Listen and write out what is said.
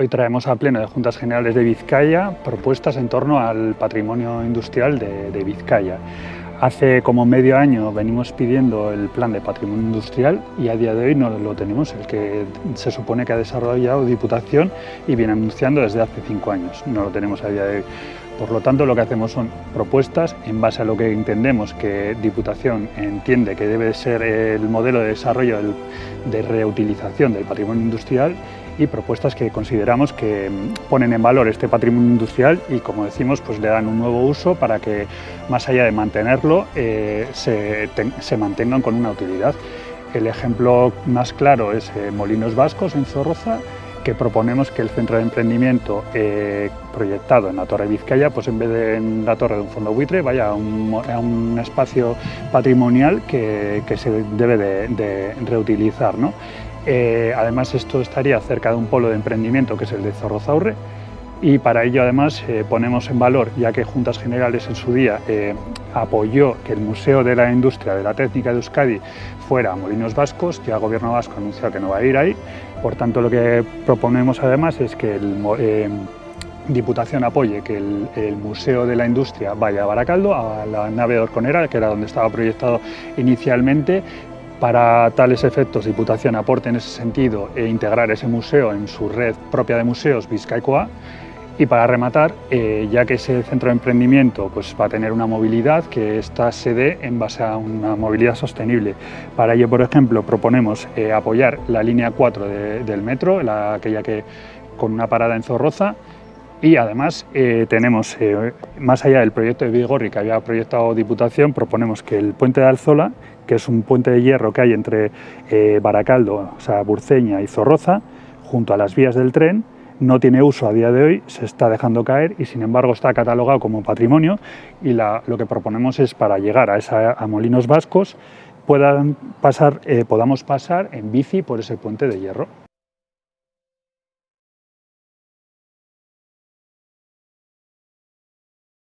Hoy traemos a pleno de Juntas Generales de Vizcaya propuestas en torno al patrimonio industrial de, Vizcaya. Hace como medio año venimos pidiendo el plan de patrimonio industrial y a día de hoy no lo tenemos, el que se supone que ha desarrollado Diputación y viene anunciando desde hace cinco años. No lo tenemos a día de hoy. Por lo tanto, lo que hacemos son propuestas en base a lo que entendemos que Diputación entiende que debe ser el modelo de desarrollo de reutilización del patrimonio industrial y propuestas que consideramos que mm, ponen en valor este patrimonio industrial y, como decimos, pues le dan un nuevo uso para que, más allá de mantenerlo, eh, se, mantengan con una utilidad. El ejemplo más claro es eh, Molinos Vascos en Zorroza, que proponemos que el centro de emprendimiento eh, proyectado en la Torre Vizcaya, pues en vez de en la torre de un fondo buitre, vaya a un, espacio patrimonial que, se debe de, reutilizar. ¿no? Eh, además esto estaría cerca de un polo de emprendimiento que es el de Zorrozaurre y para ello además eh, ponemos en valor, ya que Juntas Generales en su día eh, apoyó que el Museo de la Industria de la Técnica de Euskadi fuera a Molinos Vascos, ya el Gobierno Vasco anunció que no va a ir ahí, por tanto lo que proponemos además es que el Diputación apoye que el, el, Museo de la Industria vaya a Baracaldo, a la nave de Orconera, que era donde estaba proyectado inicialmente, para tales efectos, Diputación aporte en ese sentido e integrar ese museo en su red propia de museos Vizcaicoa. Y para rematar, eh, ya que ese centro de emprendimiento pues, va a tener una movilidad, que esta se dé en base a una movilidad sostenible. Para ello, por ejemplo, proponemos eh, apoyar la línea 4 del metro, la, aquella que con una parada en Zorroza, y además eh, tenemos, más allá del proyecto de Vigorri que había proyectado Diputación, proponemos que el puente de Alzola que es un puente de hierro que hay entre eh, Baracaldo, o sea, Burceña y Zorroza, junto a las vías del tren, no tiene uso a día de hoy, se está dejando caer y sin embargo está catalogado como patrimonio y lo que proponemos es para llegar a, esa, a Molinos Vascos puedan pasar, eh, podamos pasar en bici por ese puente de hierro.